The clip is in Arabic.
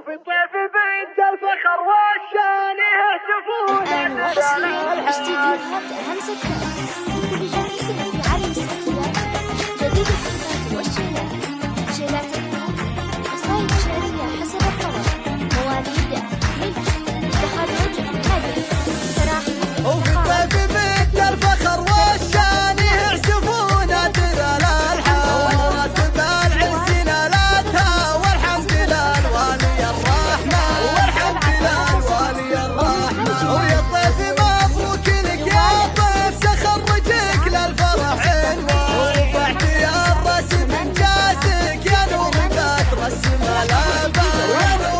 وفي طيف بنت الفخر والشان يهتفون استديوهات همسة. 来一